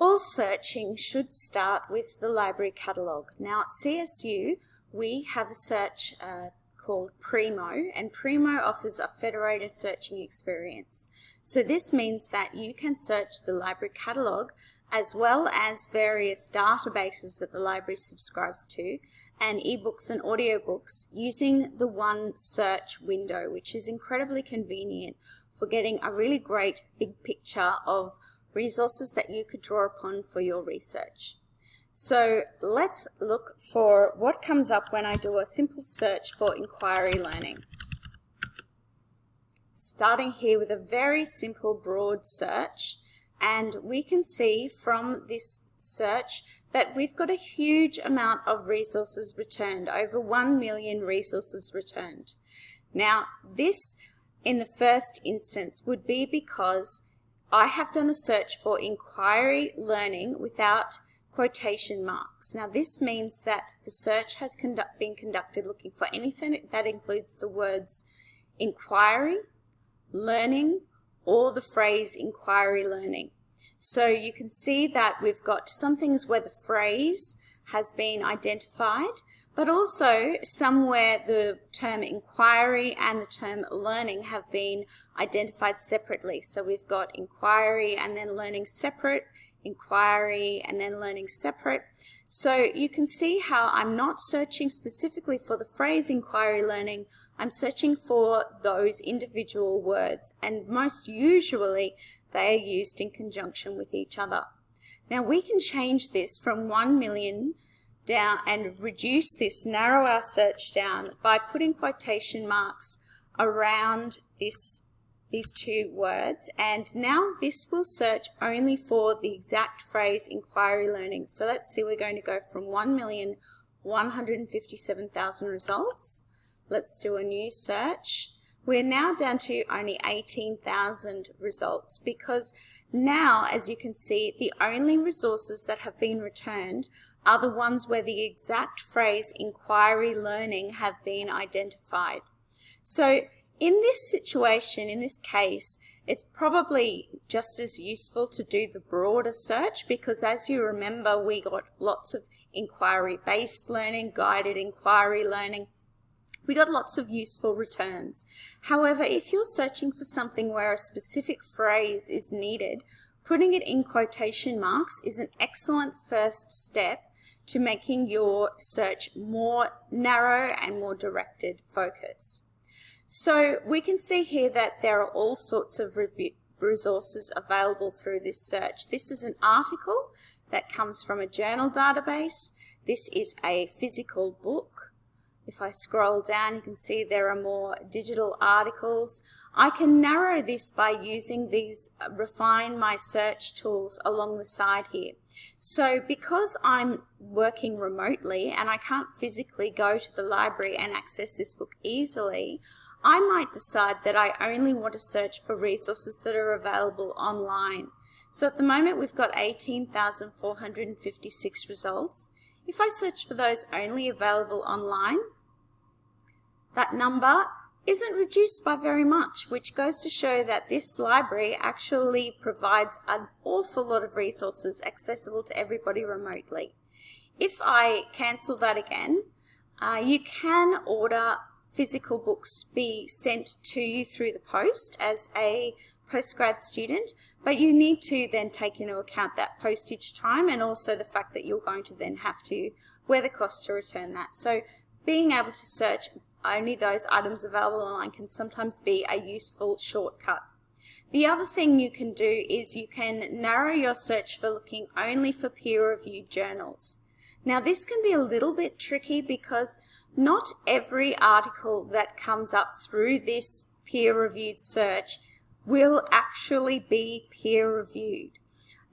All searching should start with the library catalogue. Now at CSU we have a search uh, called Primo and Primo offers a federated searching experience. So this means that you can search the library catalogue as well as various databases that the library subscribes to and ebooks and audiobooks using the one search window which is incredibly convenient for getting a really great big picture of resources that you could draw upon for your research. So let's look for what comes up when I do a simple search for inquiry learning. Starting here with a very simple broad search and we can see from this search that we've got a huge amount of resources returned, over 1 million resources returned. Now this in the first instance would be because I have done a search for inquiry learning without quotation marks. Now this means that the search has conduct, been conducted looking for anything that includes the words inquiry, learning, or the phrase inquiry learning. So you can see that we've got some things where the phrase has been identified, but also somewhere the term inquiry and the term learning have been identified separately. So we've got inquiry and then learning separate, inquiry and then learning separate. So you can see how I'm not searching specifically for the phrase inquiry learning, I'm searching for those individual words and most usually they are used in conjunction with each other. Now we can change this from 1 million down and reduce this, narrow our search down by putting quotation marks around this these two words and now this will search only for the exact phrase inquiry learning. So let's see we're going to go from 1,157,000 results. Let's do a new search. We're now down to only 18,000 results because now as you can see the only resources that have been returned are the ones where the exact phrase inquiry learning have been identified. So in this situation, in this case, it's probably just as useful to do the broader search because as you remember, we got lots of inquiry-based learning, guided inquiry learning. We got lots of useful returns. However, if you're searching for something where a specific phrase is needed, putting it in quotation marks is an excellent first step to making your search more narrow and more directed focus. So we can see here that there are all sorts of resources available through this search. This is an article that comes from a journal database. This is a physical book. If I scroll down, you can see there are more digital articles. I can narrow this by using these uh, refine my search tools along the side here. So because I'm working remotely and I can't physically go to the library and access this book easily, I might decide that I only want to search for resources that are available online. So at the moment we've got 18,456 results. If I search for those only available online, that number isn't reduced by very much, which goes to show that this library actually provides an awful lot of resources accessible to everybody remotely. If I cancel that again, uh, you can order physical books be sent to you through the post as a postgrad student, but you need to then take into account that postage time and also the fact that you're going to then have to wear the cost to return that. So being able to search only those items available online can sometimes be a useful shortcut. The other thing you can do is you can narrow your search for looking only for peer-reviewed journals. Now this can be a little bit tricky because not every article that comes up through this peer-reviewed search will actually be peer-reviewed.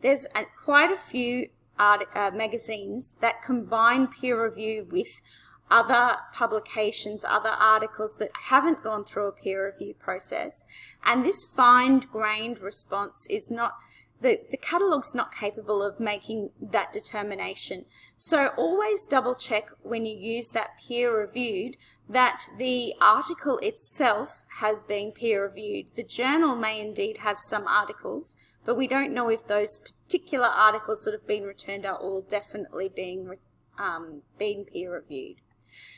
There's a, quite a few art, uh, magazines that combine peer review with other publications, other articles that haven't gone through a peer review process. And this fine-grained response is not, the, the catalogue's not capable of making that determination. So always double check when you use that peer reviewed that the article itself has been peer reviewed. The journal may indeed have some articles, but we don't know if those particular articles that have been returned are all definitely being, um, being peer reviewed.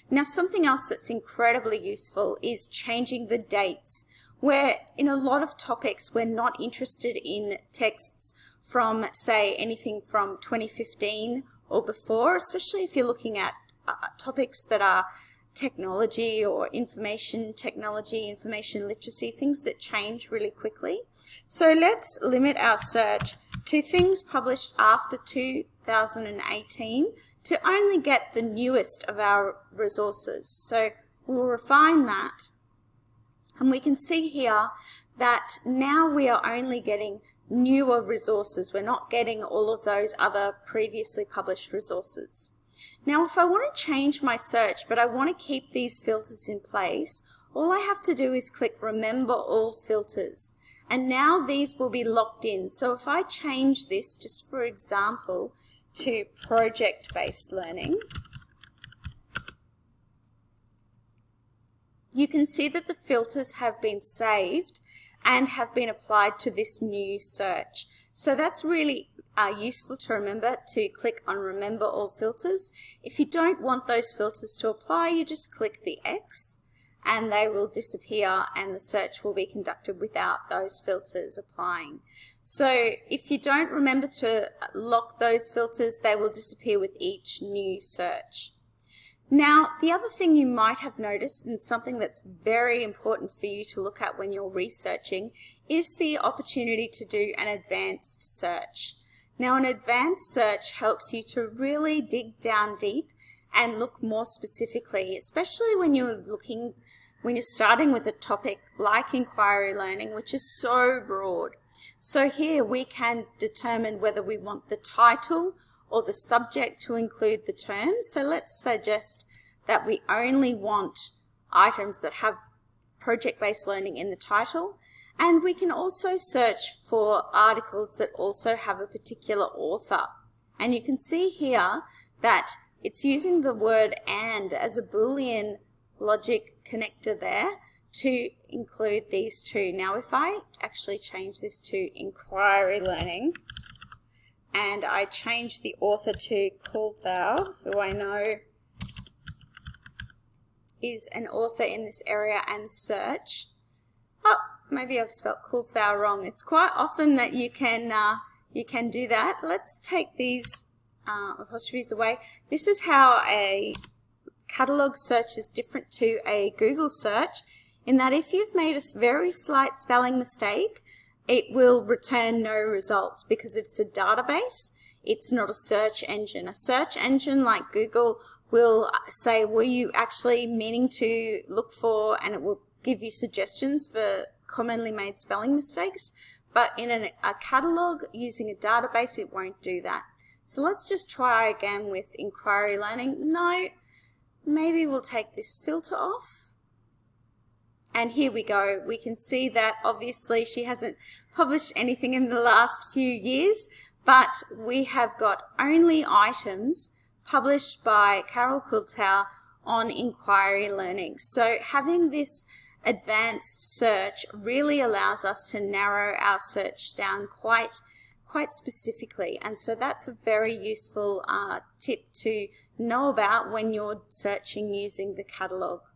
Now something else that's incredibly useful is changing the dates where in a lot of topics we're not interested in texts from say anything from 2015 or before, especially if you're looking at uh, topics that are technology or information technology, information literacy, things that change really quickly. So let's limit our search to things published after 2018 to only get the newest of our resources. So we'll refine that and we can see here that now we are only getting newer resources. We're not getting all of those other previously published resources. Now if I want to change my search but I want to keep these filters in place, all I have to do is click remember all filters and now these will be locked in. So if I change this just for example to project-based learning, you can see that the filters have been saved and have been applied to this new search. So that's really uh, useful to remember to click on remember all filters. If you don't want those filters to apply, you just click the X and they will disappear and the search will be conducted without those filters applying. So if you don't remember to lock those filters, they will disappear with each new search. Now, the other thing you might have noticed, and something that's very important for you to look at when you're researching, is the opportunity to do an advanced search. Now, an advanced search helps you to really dig down deep and look more specifically, especially when you're looking, when you're starting with a topic like inquiry learning, which is so broad. So here we can determine whether we want the title or the subject to include the term. So let's suggest that we only want items that have project-based learning in the title. And we can also search for articles that also have a particular author. And you can see here that it's using the word and as a Boolean logic connector there to include these two. Now if I actually change this to inquiry learning, and I change the author to Kuhlthau, who I know is an author in this area and search. Oh, maybe I've spelled Kuhlthau wrong. It's quite often that you can uh, you can do that. Let's take these uh, apostrophes away. This is how a catalog search is different to a Google search in that if you've made a very slight spelling mistake, it will return no results because it's a database. It's not a search engine. A search engine like Google will uh, say, were you actually meaning to look for, and it will give you suggestions for commonly made spelling mistakes. But in an, a catalog using a database, it won't do that. So let's just try again with inquiry learning. No, maybe we'll take this filter off. And here we go. We can see that obviously she hasn't published anything in the last few years, but we have got only items published by Carol Kuhlthau on inquiry learning. So having this advanced search really allows us to narrow our search down quite quite specifically and so that's a very useful uh, tip to know about when you're searching using the catalogue.